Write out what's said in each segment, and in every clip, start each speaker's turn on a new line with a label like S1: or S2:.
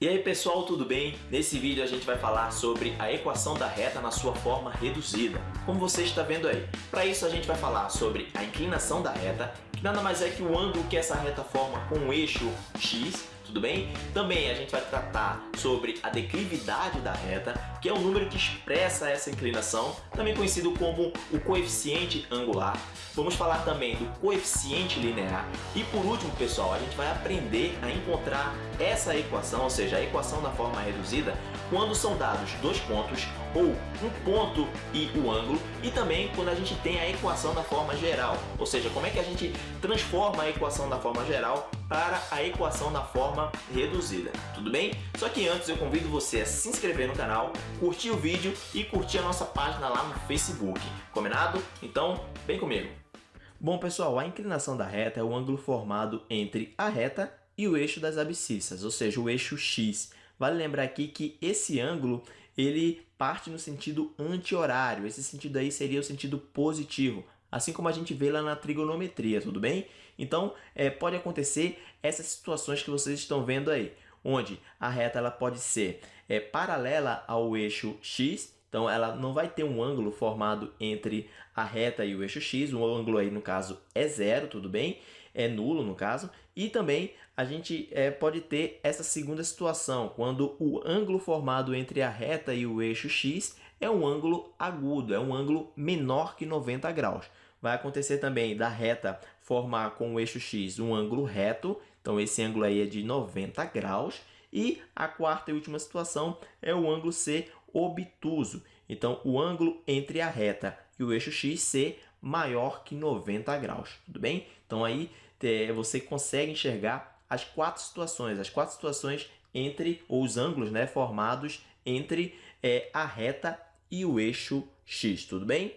S1: E aí pessoal, tudo bem? Nesse vídeo a gente vai falar sobre a equação da reta na sua forma reduzida, como você está vendo aí. Para isso a gente vai falar sobre a inclinação da reta, que nada mais é que o ângulo que essa reta forma com o eixo x, tudo bem? Também a gente vai tratar sobre a declividade da reta, que é o número que expressa essa inclinação, também conhecido como o coeficiente angular. Vamos falar também do coeficiente linear. E por último, pessoal, a gente vai aprender a encontrar essa equação, ou seja, a equação da forma reduzida, quando são dados dois pontos ou um ponto e o ângulo e também quando a gente tem a equação da forma geral, ou seja, como é que a gente transforma a equação da forma geral para a equação da forma reduzida, tudo bem? Só que antes eu convido você a se inscrever no canal, curtir o vídeo e curtir a nossa página lá no Facebook, combinado? Então, vem comigo! Bom pessoal, a inclinação da reta é o ângulo formado entre a reta e o eixo das abscissas, ou seja, o eixo x. Vale lembrar aqui que esse ângulo ele parte no sentido anti-horário. Esse sentido aí seria o sentido positivo, assim como a gente vê lá na trigonometria, tudo bem? Então, é, pode acontecer essas situações que vocês estão vendo aí, onde a reta ela pode ser é, paralela ao eixo x, então ela não vai ter um ângulo formado entre a reta e o eixo x, o ângulo aí no caso é zero, tudo bem? É nulo no caso. E também a gente é, pode ter essa segunda situação, quando o ângulo formado entre a reta e o eixo x é um ângulo agudo, é um ângulo menor que 90 graus. Vai acontecer também da reta formar com o eixo x um ângulo reto, então esse ângulo aí é de 90 graus. E a quarta e última situação é o ângulo ser obtuso. Então, o ângulo entre a reta e o eixo x ser maior que 90 graus, tudo bem? Então, aí você consegue enxergar as quatro situações, as quatro situações entre os ângulos né, formados entre é, a reta e o eixo x, tudo bem?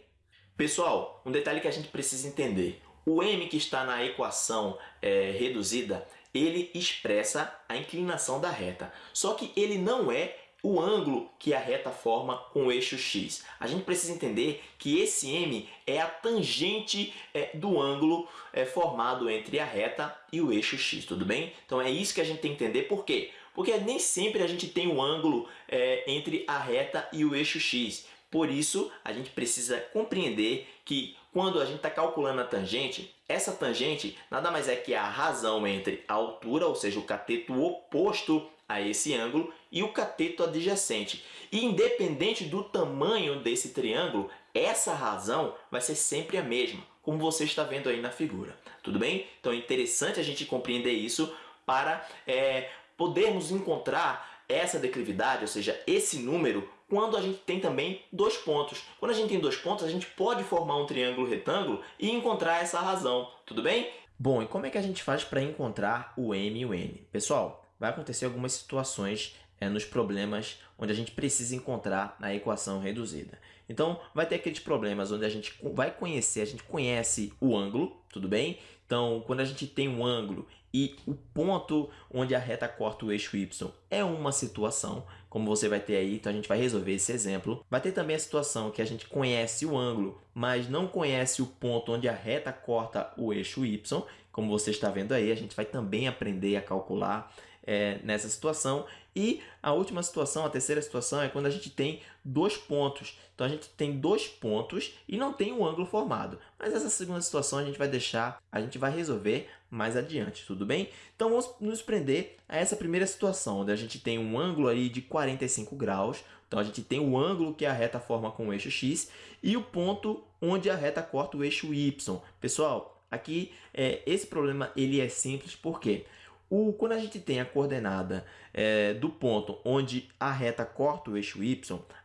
S1: Pessoal, um detalhe que a gente precisa entender. O m que está na equação é, reduzida, ele expressa a inclinação da reta. Só que ele não é o ângulo que a reta forma com o eixo x. A gente precisa entender que esse m é a tangente é, do ângulo é, formado entre a reta e o eixo x, tudo bem? Então é isso que a gente tem que entender. Por quê? Porque nem sempre a gente tem um ângulo é, entre a reta e o eixo x. Por isso, a gente precisa compreender que quando a gente está calculando a tangente, essa tangente nada mais é que a razão entre a altura, ou seja, o cateto oposto a esse ângulo, e o cateto adjacente. E independente do tamanho desse triângulo, essa razão vai ser sempre a mesma, como você está vendo aí na figura. Tudo bem? Então é interessante a gente compreender isso para é, podermos encontrar essa declividade, ou seja, esse número, quando a gente tem também dois pontos. Quando a gente tem dois pontos, a gente pode formar um triângulo retângulo e encontrar essa razão, tudo bem? Bom, e como é que a gente faz para encontrar o M e o N? Pessoal, vai acontecer algumas situações é, nos problemas onde a gente precisa encontrar a equação reduzida. Então, vai ter aqueles problemas onde a gente vai conhecer, a gente conhece o ângulo, tudo bem? Então, quando a gente tem um ângulo e o ponto onde a reta corta o eixo y é uma situação, como você vai ter aí, então a gente vai resolver esse exemplo. Vai ter também a situação que a gente conhece o ângulo, mas não conhece o ponto onde a reta corta o eixo y, como você está vendo aí, a gente vai também aprender a calcular é, nessa situação. E a última situação, a terceira situação, é quando a gente tem dois pontos. Então, a gente tem dois pontos e não tem um ângulo formado. Mas essa segunda situação a gente vai deixar, a gente vai resolver mais adiante, tudo bem? Então, vamos nos prender a essa primeira situação, onde a gente tem um ângulo aí de 45 graus. Então, a gente tem o ângulo que a reta forma com o eixo x e o ponto onde a reta corta o eixo y. Pessoal, aqui é, esse problema ele é simples, por quê? O, quando a gente tem a coordenada é, do ponto onde a reta corta o eixo y,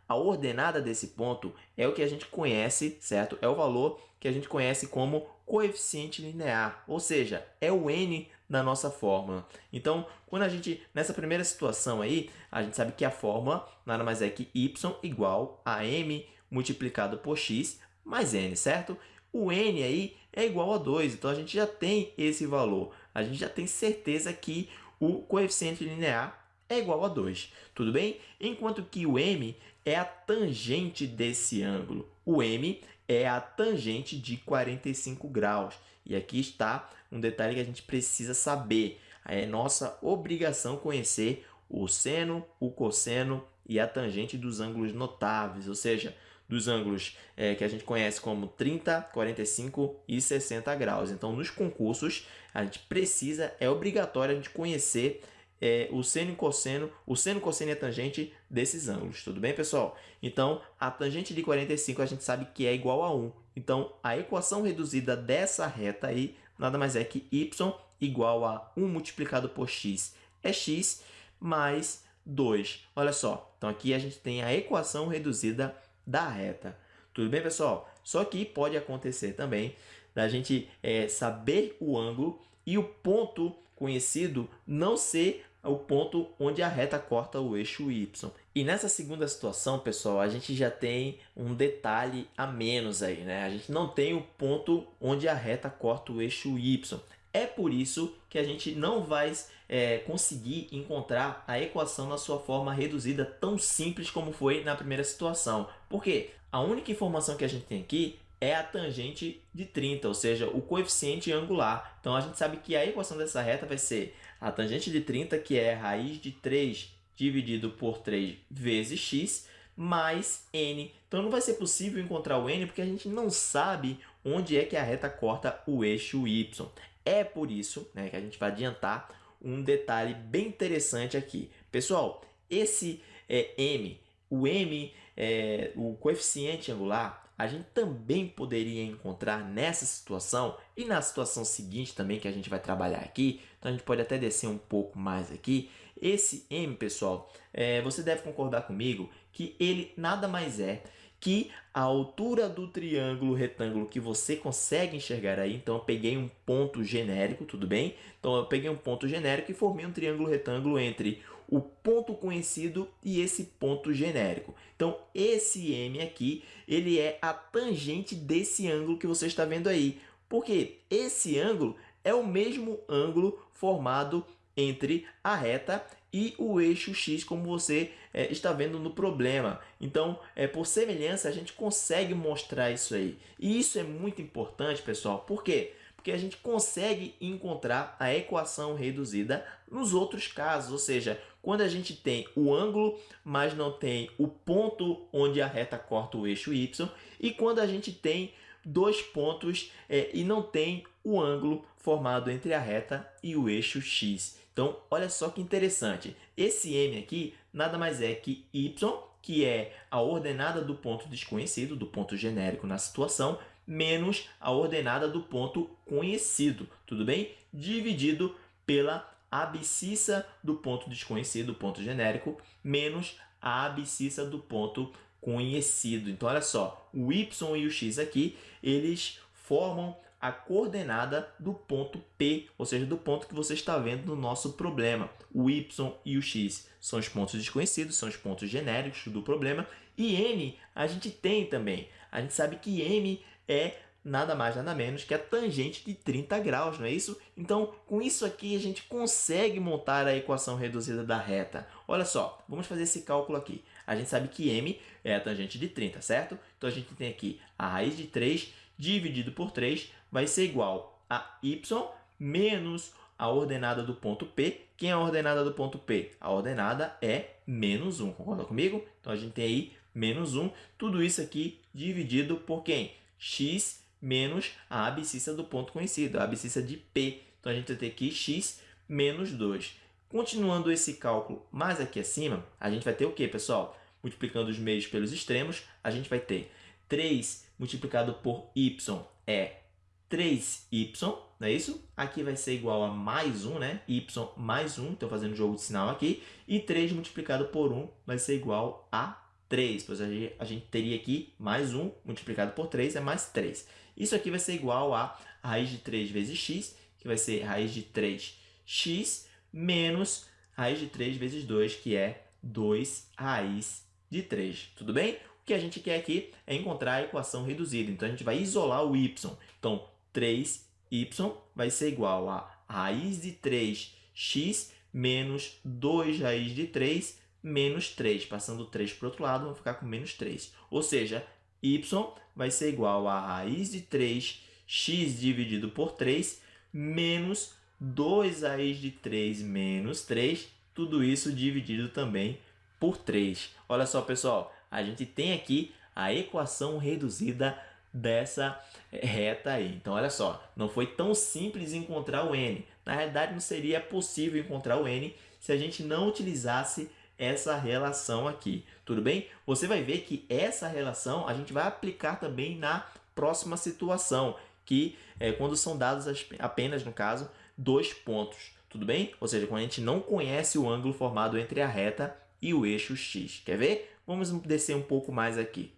S1: a ordenada desse ponto é o que a gente conhece, certo? É o valor que a gente conhece como coeficiente linear, ou seja, é o n da nossa fórmula. Então, quando a gente, nessa primeira situação aí, a gente sabe que a fórmula nada mais é que y igual a m multiplicado por x mais n, certo? O n aí é igual a 2, então a gente já tem esse valor a gente já tem certeza que o coeficiente linear é igual a 2, tudo bem? Enquanto que o m é a tangente desse ângulo. O m é a tangente de 45 graus. E aqui está um detalhe que a gente precisa saber. É nossa obrigação conhecer o seno, o cosseno e a tangente dos ângulos notáveis, ou seja, dos ângulos é, que a gente conhece como 30, 45 e 60 graus. Então, nos concursos, a gente precisa, é obrigatório a gente conhecer é, o seno e cosseno, o seno, cosseno e a tangente desses ângulos, tudo bem, pessoal? Então, a tangente de 45 a gente sabe que é igual a 1. Então, a equação reduzida dessa reta aí nada mais é que y igual a 1 multiplicado por x é x mais 2. Olha só, então aqui a gente tem a equação reduzida da reta. Tudo bem, pessoal? Só que pode acontecer também da gente é, saber o ângulo e o ponto conhecido não ser o ponto onde a reta corta o eixo y. E nessa segunda situação, pessoal, a gente já tem um detalhe a menos aí, né? A gente não tem o ponto onde a reta corta o eixo y. É por isso que a gente não vai é, conseguir encontrar a equação na sua forma reduzida tão simples como foi na primeira situação. Por quê? A única informação que a gente tem aqui é a tangente de 30, ou seja, o coeficiente angular. Então, a gente sabe que a equação dessa reta vai ser a tangente de 30, que é raiz de 3 dividido por 3 vezes x, mais n. Então, não vai ser possível encontrar o n porque a gente não sabe onde é que a reta corta o eixo y. É por isso né, que a gente vai adiantar um detalhe bem interessante aqui. Pessoal, esse é, m, o m, é, o coeficiente angular, a gente também poderia encontrar nessa situação e na situação seguinte também que a gente vai trabalhar aqui. Então, a gente pode até descer um pouco mais aqui. Esse m, pessoal, é, você deve concordar comigo que ele nada mais é que a altura do triângulo retângulo que você consegue enxergar aí, então eu peguei um ponto genérico, tudo bem? Então eu peguei um ponto genérico e formei um triângulo retângulo entre o ponto conhecido e esse ponto genérico. Então esse M aqui, ele é a tangente desse ângulo que você está vendo aí. Porque esse ângulo é o mesmo ângulo formado entre a reta e o eixo x, como você é, está vendo no problema. Então, é, por semelhança, a gente consegue mostrar isso aí. E isso é muito importante, pessoal. Por quê? Porque a gente consegue encontrar a equação reduzida nos outros casos. Ou seja, quando a gente tem o ângulo, mas não tem o ponto onde a reta corta o eixo y. E quando a gente tem dois pontos é, e não tem o ângulo formado entre a reta e o eixo x. Então, olha só que interessante. Esse m aqui nada mais é que y, que é a ordenada do ponto desconhecido, do ponto genérico na situação, menos a ordenada do ponto conhecido, tudo bem? Dividido pela abscissa do ponto desconhecido, ponto genérico, menos a abscissa do ponto conhecido. Então, olha só, o y e o x aqui, eles formam a coordenada do ponto P, ou seja, do ponto que você está vendo no nosso problema. O y e o x são os pontos desconhecidos, são os pontos genéricos do problema. E m a gente tem também. A gente sabe que m é nada mais, nada menos que a tangente de 30 graus, não é isso? Então, com isso aqui, a gente consegue montar a equação reduzida da reta. Olha só, vamos fazer esse cálculo aqui. A gente sabe que m é a tangente de 30, certo? Então, a gente tem aqui a raiz de 3 dividido por 3 vai ser igual a y menos a ordenada do ponto P. Quem é a ordenada do ponto P? A ordenada é menos 1, concorda comigo? Então, a gente tem aí menos 1. Tudo isso aqui dividido por quem? x menos a abscissa do ponto conhecido, a abscissa de P. Então, a gente vai ter aqui x menos 2. Continuando esse cálculo mais aqui acima, a gente vai ter o quê, pessoal? Multiplicando os meios pelos extremos, a gente vai ter 3 multiplicado por y é 3y, não é isso? Aqui vai ser igual a mais 1, né? y mais 1, estou fazendo jogo de sinal aqui. E 3 multiplicado por 1 vai ser igual a 3, pois a gente, teria aqui mais 1 multiplicado por 3 é mais 3. Isso aqui vai ser igual a raiz de 3 vezes x, que vai ser raiz de 3x, menos raiz de 3 vezes 2, que é 2 raiz de 3. Tudo bem? O que a gente quer aqui é encontrar a equação reduzida. Então, a gente vai isolar o y. Então, 3y vai ser igual a raiz de 3x menos 2 raiz de 3 menos 3. Passando 3 para o outro lado, vamos ficar com menos 3. Ou seja, y vai ser igual a raiz de 3x dividido por 3 menos 2 raiz de 3 menos 3 tudo isso dividido também por 3. Olha só, pessoal, a gente tem aqui a equação reduzida dessa reta aí. Então, olha só, não foi tão simples encontrar o n. Na realidade, não seria possível encontrar o n se a gente não utilizasse essa relação aqui, tudo bem? Você vai ver que essa relação a gente vai aplicar também na próxima situação, que é quando são dados apenas, no caso, dois pontos, tudo bem? Ou seja, quando a gente não conhece o ângulo formado entre a reta e o eixo x. Quer ver? Vamos descer um pouco mais aqui.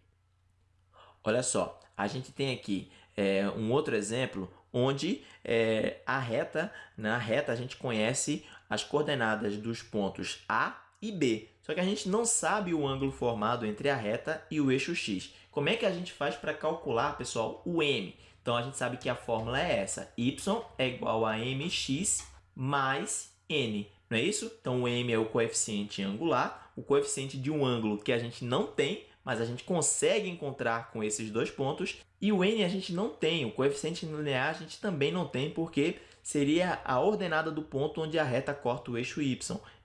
S1: Olha só, a gente tem aqui é, um outro exemplo onde é, a reta, na reta a gente conhece as coordenadas dos pontos A e B. Só que a gente não sabe o ângulo formado entre a reta e o eixo x. Como é que a gente faz para calcular, pessoal, o m? Então, a gente sabe que a fórmula é essa. y é igual a mx mais n. Não é isso? Então, o m é o coeficiente angular, o coeficiente de um ângulo que a gente não tem, mas a gente consegue encontrar com esses dois pontos. E o n a gente não tem, o coeficiente linear a gente também não tem, porque seria a ordenada do ponto onde a reta corta o eixo y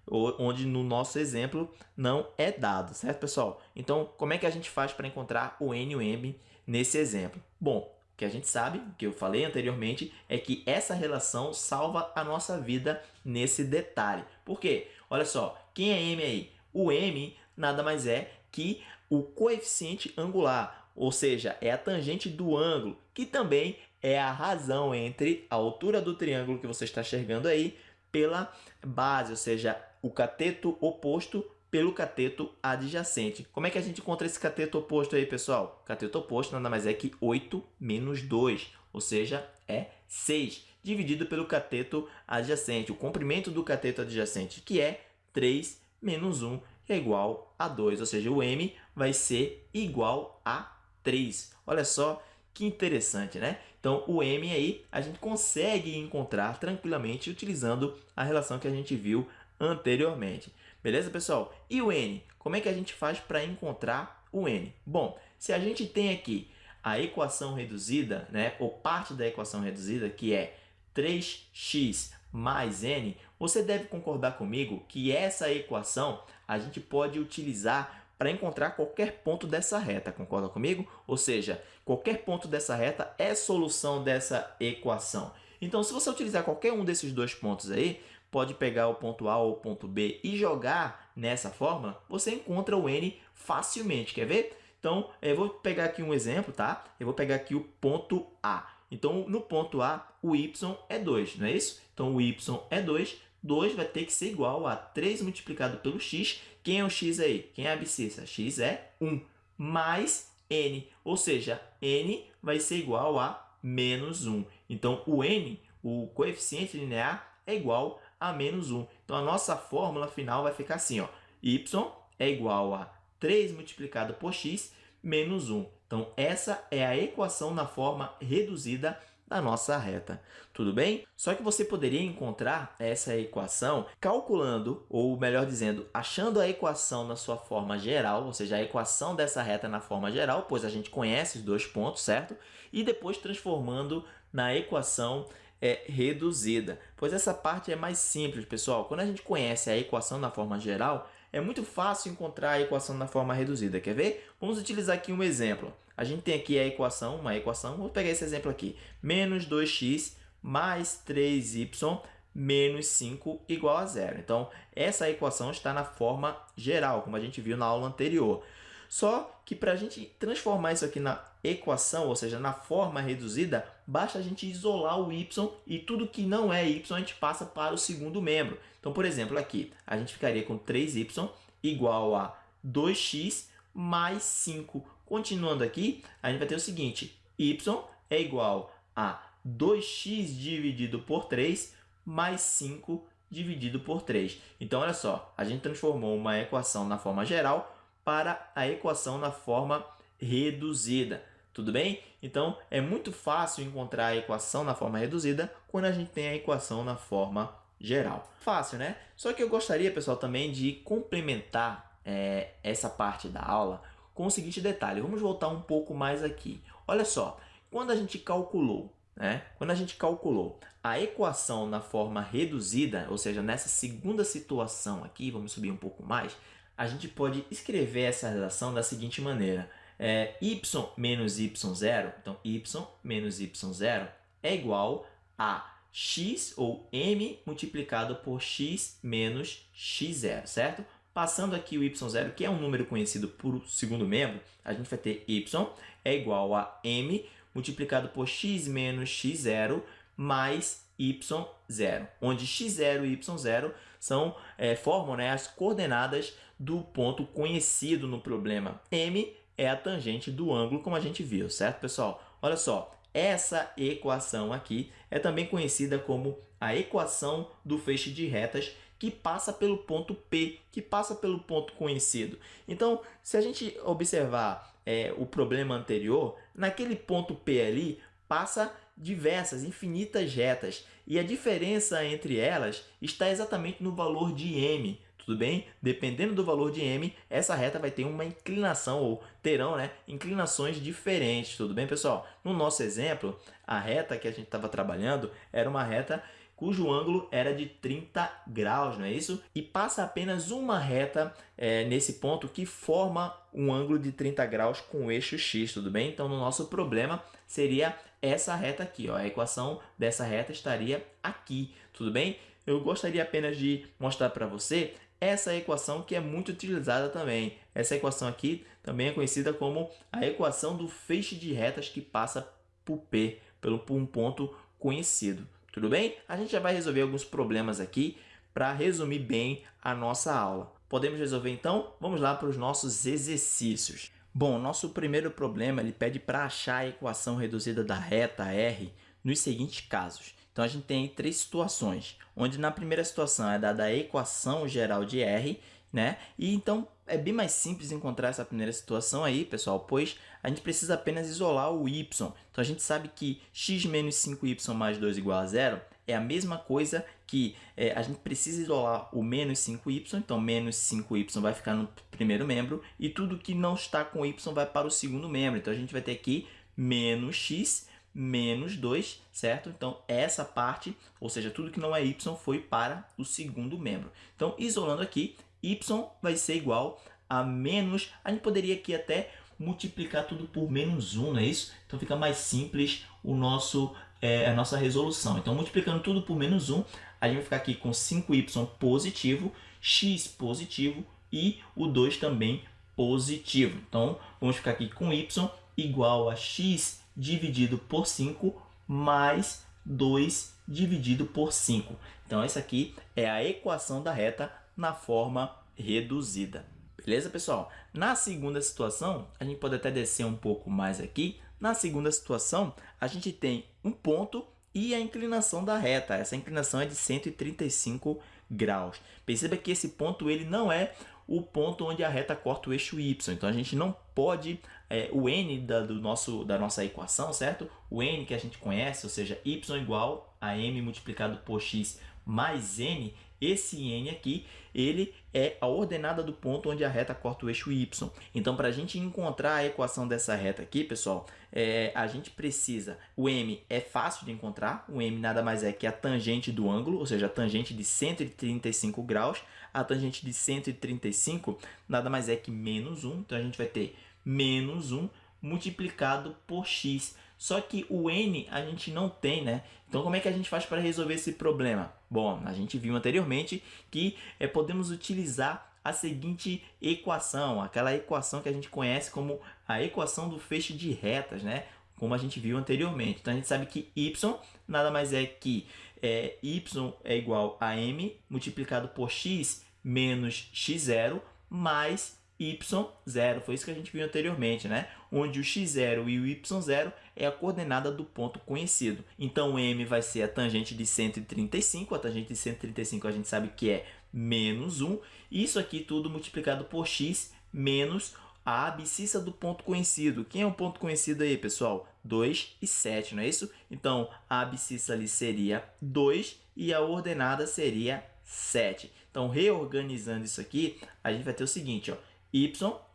S1: onde no nosso exemplo não é dado, certo, pessoal? Então, como é que a gente faz para encontrar o n e o m nesse exemplo? Bom, o que a gente sabe, o que eu falei anteriormente, é que essa relação salva a nossa vida nesse detalhe. Por quê? Olha só, quem é m aí? O m nada mais é que o coeficiente angular, ou seja, é a tangente do ângulo, que também é a razão entre a altura do triângulo que você está enxergando aí pela base, ou seja, o cateto oposto pelo cateto adjacente. Como é que a gente encontra esse cateto oposto aí, pessoal? Cateto oposto nada mais é que 8 menos 2, ou seja, é 6, dividido pelo cateto adjacente, o comprimento do cateto adjacente, que é 3 menos 1, é igual a 2, ou seja, o m vai ser igual a 3. Olha só que interessante, né? Então, o m aí a gente consegue encontrar tranquilamente utilizando a relação que a gente viu anteriormente. Beleza, pessoal? E o n? Como é que a gente faz para encontrar o n? Bom, se a gente tem aqui a equação reduzida, né, ou parte da equação reduzida, que é 3x mais n, você deve concordar comigo que essa equação a gente pode utilizar para encontrar qualquer ponto dessa reta, concorda comigo? Ou seja, qualquer ponto dessa reta é solução dessa equação. Então, se você utilizar qualquer um desses dois pontos aí, pode pegar o ponto A ou o ponto B e jogar nessa fórmula, você encontra o n facilmente. Quer ver? Então, eu vou pegar aqui um exemplo, tá? Eu vou pegar aqui o ponto A. Então, no ponto A, o y é 2, não é isso? Então, o y é 2, 2 vai ter que ser igual a 3 multiplicado pelo x. Quem é o x aí? Quem é a abscissa? x é 1, mais n, ou seja, n vai ser igual a menos 1. Então, o n, o coeficiente linear, é igual a menos 1. Então, a nossa fórmula final vai ficar assim, ó, y é igual a 3 multiplicado por x menos 1. Então, essa é a equação na forma reduzida da nossa reta. Tudo bem? Só que você poderia encontrar essa equação calculando, ou melhor dizendo, achando a equação na sua forma geral, ou seja, a equação dessa reta na forma geral, pois a gente conhece os dois pontos, certo? E depois transformando na equação é reduzida, pois essa parte é mais simples, pessoal. Quando a gente conhece a equação na forma geral, é muito fácil encontrar a equação na forma reduzida. Quer ver? Vamos utilizar aqui um exemplo. A gente tem aqui a equação, uma equação, vou pegar esse exemplo aqui, menos 2x mais 3y menos 5 igual a zero. Então, essa equação está na forma geral, como a gente viu na aula anterior. Só que para a gente transformar isso aqui na equação, ou seja, na forma reduzida, basta a gente isolar o y e tudo que não é y a gente passa para o segundo membro. Então, por exemplo, aqui a gente ficaria com 3y igual a 2x mais 5. Continuando aqui, a gente vai ter o seguinte, y é igual a 2x dividido por 3 mais 5 dividido por 3. Então, olha só, a gente transformou uma equação na forma geral para a equação na forma reduzida. Tudo bem? Então, é muito fácil encontrar a equação na forma reduzida quando a gente tem a equação na forma geral. Fácil, né? Só que eu gostaria, pessoal, também de complementar é, essa parte da aula com o seguinte detalhe. Vamos voltar um pouco mais aqui. Olha só, quando a gente calculou né? quando a gente calculou a equação na forma reduzida, ou seja, nessa segunda situação aqui, vamos subir um pouco mais, a gente pode escrever essa relação da seguinte maneira. É, y menos y0, então y menos y0 é igual a x ou m multiplicado por x menos x0, certo? Passando aqui o y0, que é um número conhecido por segundo membro, a gente vai ter y é igual a m multiplicado por x menos x0 mais y0, onde x0 e y0 são, é, formam né, as coordenadas do ponto conhecido no problema. m é a tangente do ângulo, como a gente viu, certo, pessoal? Olha só, essa equação aqui é também conhecida como a equação do feixe de retas que passa pelo ponto P, que passa pelo ponto conhecido. Então, se a gente observar é, o problema anterior, naquele ponto P ali passa diversas, infinitas retas, e a diferença entre elas está exatamente no valor de m, tudo bem? Dependendo do valor de m, essa reta vai ter uma inclinação, ou terão né, inclinações diferentes, tudo bem, pessoal? No nosso exemplo, a reta que a gente estava trabalhando era uma reta cujo ângulo era de 30 graus, não é isso? E passa apenas uma reta é, nesse ponto que forma um ângulo de 30 graus com o eixo x, tudo bem? Então, no nosso problema, seria essa reta aqui, ó. a equação dessa reta estaria aqui, tudo bem? Eu gostaria apenas de mostrar para você essa equação que é muito utilizada também. Essa equação aqui também é conhecida como a equação do feixe de retas que passa por P, pelo, por um ponto conhecido. Tudo bem? A gente já vai resolver alguns problemas aqui para resumir bem a nossa aula. Podemos resolver então? Vamos lá para os nossos exercícios. Bom, nosso primeiro problema ele pede para achar a equação reduzida da reta R nos seguintes casos. Então, a gente tem três situações, onde na primeira situação é dada a equação geral de R, né? E então, é bem mais simples encontrar essa primeira situação aí, pessoal, pois a gente precisa apenas isolar o y. Então, a gente sabe que x menos 5y mais 2 igual a zero é a mesma coisa que é, a gente precisa isolar o menos 5y, então menos 5y vai ficar no primeiro membro, e tudo que não está com y vai para o segundo membro. Então, a gente vai ter aqui menos x menos 2, certo? Então, essa parte, ou seja, tudo que não é y, foi para o segundo membro. Então, isolando aqui, y vai ser igual a menos... A gente poderia aqui até multiplicar tudo por menos 1, não é isso? Então, fica mais simples o nosso, é, a nossa resolução. Então, multiplicando tudo por menos 1, a gente vai ficar aqui com 5y positivo, x positivo e o 2 também positivo. Então, vamos ficar aqui com y igual a x dividido por 5 mais 2 dividido por 5. Então, essa aqui é a equação da reta na forma reduzida. Beleza, pessoal? Na segunda situação, a gente pode até descer um pouco mais aqui. Na segunda situação, a gente tem um ponto e a inclinação da reta. Essa inclinação é de 135 graus. Perceba que esse ponto ele não é o ponto onde a reta corta o eixo y. Então, a gente não pode, é, o n da, do nosso, da nossa equação, certo? O n que a gente conhece, ou seja, y igual a m multiplicado por x mais n, esse n aqui, ele é a ordenada do ponto onde a reta corta o eixo y. Então, para a gente encontrar a equação dessa reta aqui, pessoal, é, a gente precisa... O m é fácil de encontrar. O m nada mais é que a tangente do ângulo, ou seja, a tangente de 135 graus. A tangente de 135 nada mais é que menos 1. Então, a gente vai ter menos 1 multiplicado por x. Só que o n a gente não tem, né? Então, como é que a gente faz para resolver esse problema? Bom, a gente viu anteriormente que é, podemos utilizar a seguinte equação, aquela equação que a gente conhece como a equação do feixe de retas, né? Como a gente viu anteriormente. Então, a gente sabe que y nada mais é que é, y é igual a m multiplicado por x menos x0 mais y0. Foi isso que a gente viu anteriormente, né? Onde o x0 e o y0 é a coordenada do ponto conhecido. Então, m vai ser a tangente de 135. A tangente de 135 a gente sabe que é menos 1. Isso aqui tudo multiplicado por x menos a abscissa do ponto conhecido. Quem é o ponto conhecido aí, pessoal? 2 e 7, não é isso? Então, a abscissa ali seria 2 e a ordenada seria 7. Então, reorganizando isso aqui, a gente vai ter o seguinte, ó y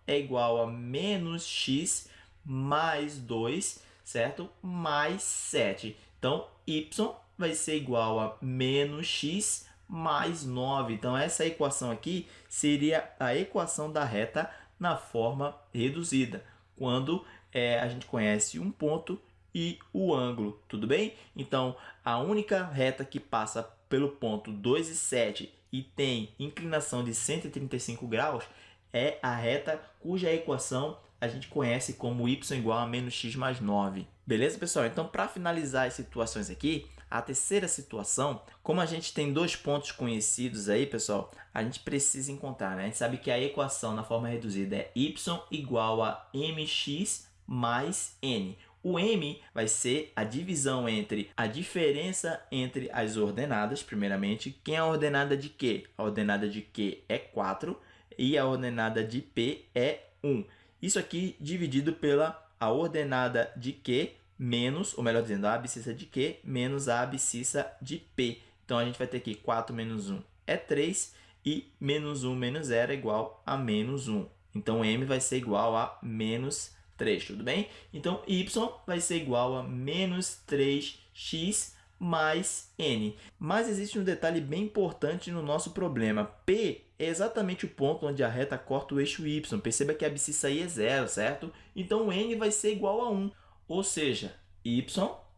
S1: é igual a menos x mais 2, certo? Mais 7. Então, y vai ser igual a menos x mais 9. Então, essa equação aqui seria a equação da reta na forma reduzida, quando é, a gente conhece um ponto e o ângulo, tudo bem? Então, a única reta que passa pelo ponto 2 e 7 e tem inclinação de 135 graus é a reta cuja equação a gente conhece como y igual a menos x mais 9. Beleza, pessoal? Então, para finalizar as situações aqui, a terceira situação, como a gente tem dois pontos conhecidos aí, pessoal, a gente precisa encontrar, né? A gente sabe que a equação na forma reduzida é y igual a mx mais n. O m vai ser a divisão entre a diferença entre as ordenadas, primeiramente. Quem é a ordenada de Q? A ordenada de Q é 4 e a ordenada de P é 1. Isso aqui dividido pela a ordenada de Q menos, ou melhor dizendo, a abscissa de Q menos a abscissa de P. Então, a gente vai ter aqui 4 menos 1 é 3 e menos 1 menos 0 é igual a menos 1. Então, m vai ser igual a menos 3, tudo bem? Então, y vai ser igual a menos 3x mais n. Mas existe um detalhe bem importante no nosso problema. P é exatamente o ponto onde a reta corta o eixo y. Perceba que a abscissa aí é zero, certo? Então, n vai ser igual a 1. Ou seja, y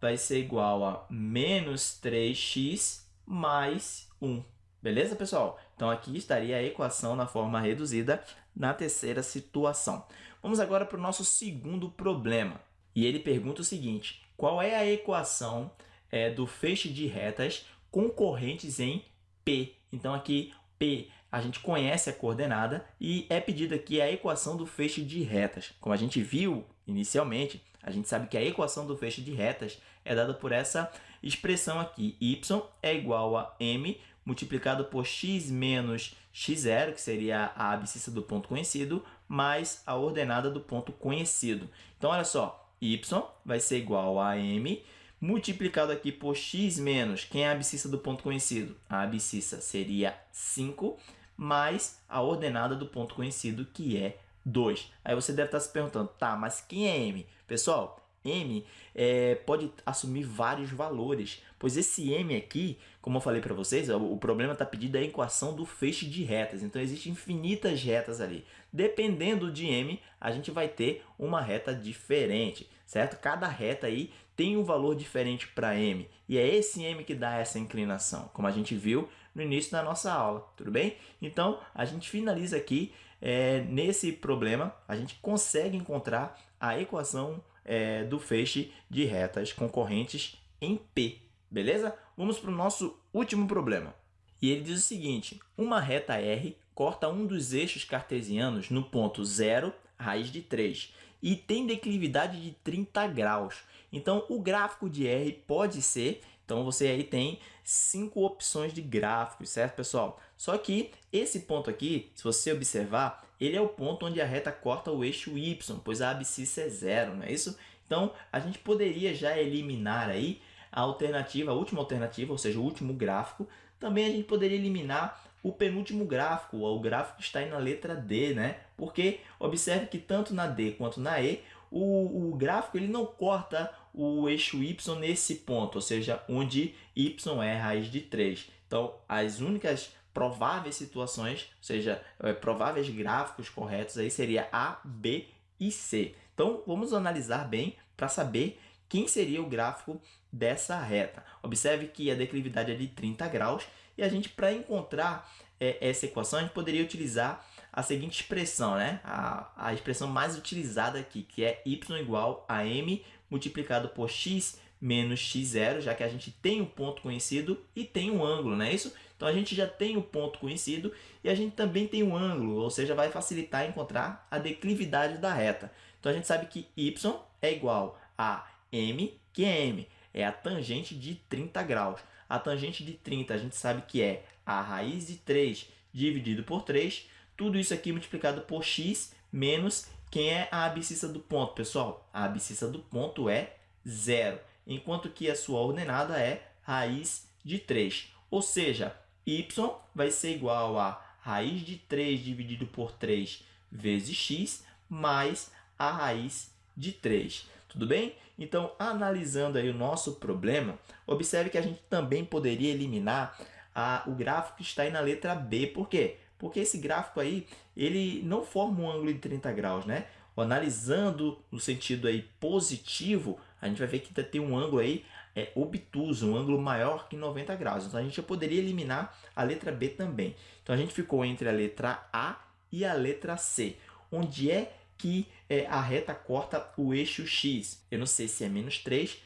S1: vai ser igual a menos 3x mais 1. Beleza, pessoal? Então, aqui estaria a equação na forma reduzida na terceira situação. Vamos agora para o nosso segundo problema. E ele pergunta o seguinte, qual é a equação é, do feixe de retas concorrentes em P? Então, aqui, P, a gente conhece a coordenada e é pedido aqui a equação do feixe de retas. Como a gente viu inicialmente, a gente sabe que a equação do feixe de retas é dada por essa expressão aqui. y é igual a m multiplicado por x menos x0, que seria a abscissa do ponto conhecido, mais a ordenada do ponto conhecido. Então, olha só, y vai ser igual a m multiplicado aqui por x menos, quem é a abscissa do ponto conhecido? A abscissa seria 5, mais a ordenada do ponto conhecido, que é 2. Aí você deve estar se perguntando, tá, mas quem é m? Pessoal, m é, pode assumir vários valores, pois esse m aqui, como eu falei para vocês, o, problema está pedido a equação do feixe de retas, então existem infinitas retas ali. Dependendo de m, a gente vai ter uma reta diferente, certo? Cada reta aí tem um valor diferente para m, e é esse m que dá essa inclinação, como a gente viu no início da nossa aula, tudo bem? Então, a gente finaliza aqui, é, nesse problema, a gente consegue encontrar a equação é, do feixe de retas concorrentes em P, beleza? Vamos para o nosso último problema. E ele diz o seguinte, uma reta R corta um dos eixos cartesianos no ponto 0, raiz de 3, e tem declividade de 30 graus. Então, o gráfico de R pode ser, então você aí tem cinco opções de gráficos, certo, pessoal? Só que esse ponto aqui, se você observar, ele é o ponto onde a reta corta o eixo y, pois a abscissa é zero, não é isso? Então, a gente poderia já eliminar aí a alternativa, a última alternativa, ou seja, o último gráfico. Também a gente poderia eliminar o penúltimo gráfico, o gráfico que está aí na letra D, né? Porque observe que tanto na D quanto na E, o, o gráfico ele não corta o eixo y nesse ponto, ou seja, onde y é raiz de 3. Então, as únicas prováveis situações, ou seja, é, prováveis gráficos corretos aí seria A, B e C. Então, vamos analisar bem para saber quem seria o gráfico dessa reta. Observe que a declividade é de 30 graus e a gente, para encontrar é, essa equação, a gente poderia utilizar a seguinte expressão, né? a, a expressão mais utilizada aqui, que é y igual a m multiplicado por x menos x0, já que a gente tem um ponto conhecido e tem um ângulo, não é isso? Então, a gente já tem o um ponto conhecido e a gente também tem um ângulo, ou seja, vai facilitar encontrar a declividade da reta. Então, a gente sabe que y é igual a m, que é m, é a tangente de 30 graus. A tangente de 30 a gente sabe que é a raiz de 3 dividido por 3, tudo isso aqui multiplicado por x menos quem é a abscissa do ponto, pessoal? A abscissa do ponto é zero, enquanto que a sua ordenada é raiz de 3. Ou seja, y vai ser igual a raiz de 3 dividido por 3 vezes x mais a raiz de 3. Tudo bem? Então, analisando aí o nosso problema, observe que a gente também poderia eliminar a, o gráfico que está aí na letra B. Por quê? Porque esse gráfico aí, ele não forma um ângulo de 30 graus, né? Analisando no sentido aí positivo, a gente vai ver que tem um ângulo aí é, obtuso, um ângulo maior que 90 graus. Então, a gente já poderia eliminar a letra B também. Então, a gente ficou entre a letra A e a letra C. Onde é que é, a reta corta o eixo X? Eu não sei se é menos 3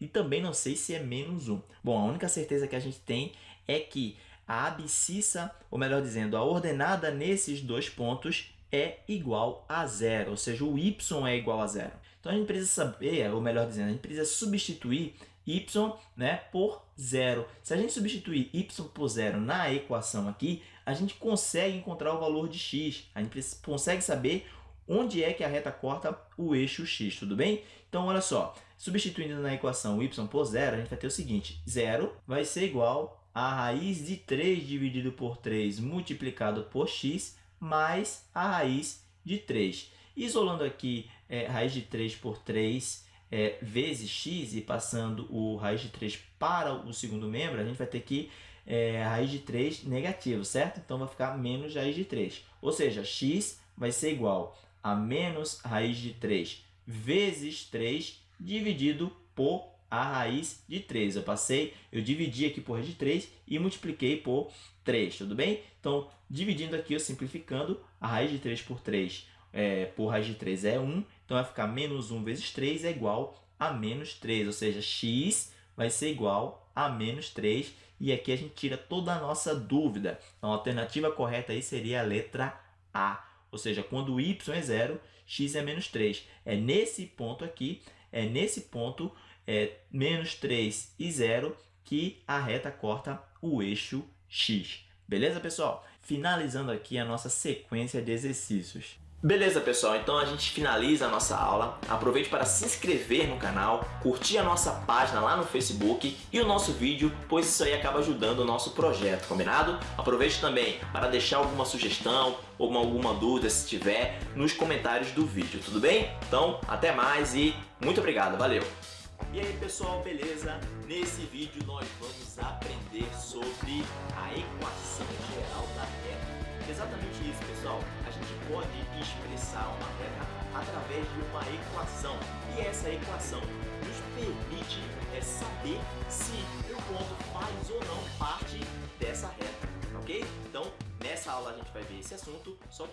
S1: e também não sei se é menos 1. Bom, a única certeza que a gente tem é que a abscissa, ou melhor dizendo, a ordenada nesses dois pontos é igual a zero, ou seja, o y é igual a zero. Então, a gente precisa saber, ou melhor dizendo, a gente precisa substituir y né, por zero. Se a gente substituir y por zero na equação aqui, a gente consegue encontrar o valor de x. A gente consegue saber onde é que a reta corta o eixo x, tudo bem? Então, olha só, substituindo na equação y por zero, a gente vai ter o seguinte, zero vai ser igual a raiz de 3 dividido por 3 multiplicado por x mais a raiz de 3. Isolando aqui é, raiz de 3 por 3 é, vezes x e passando o raiz de 3 para o segundo membro, a gente vai ter que é, raiz de 3 negativo, certo? Então, vai ficar menos raiz de 3. Ou seja, x vai ser igual a menos raiz de 3 vezes 3 dividido por a raiz de 3. Eu passei, eu dividi aqui por raiz de 3 e multipliquei por 3, tudo bem? Então, dividindo aqui, eu simplificando, a raiz de 3 por 3 é, por raiz de 3 é 1, então vai ficar menos 1 vezes 3 é igual a menos 3, ou seja, x vai ser igual a menos 3, e aqui a gente tira toda a nossa dúvida. Então, a alternativa correta aí seria a letra A, ou seja, quando y é zero, x é menos 3. É nesse ponto aqui, é nesse ponto é, menos 3 e 0 que a reta corta o eixo x. Beleza, pessoal? Finalizando aqui a nossa sequência de exercícios. Beleza, pessoal? Então a gente finaliza a nossa aula. Aproveite para se inscrever no canal, curtir a nossa página lá no Facebook e o nosso vídeo, pois isso aí acaba ajudando o nosso projeto, combinado? Aproveite também para deixar alguma sugestão ou alguma dúvida, se tiver, nos comentários do vídeo, tudo bem? Então, até mais e muito obrigado, valeu! E aí pessoal, beleza? Nesse vídeo nós vamos aprender sobre a equação geral da reta. Exatamente isso pessoal, a gente pode expressar uma reta através de uma equação e essa equação nos permite é, saber se o ponto faz ou não parte dessa reta, ok? Então nessa aula a gente vai ver esse assunto, só que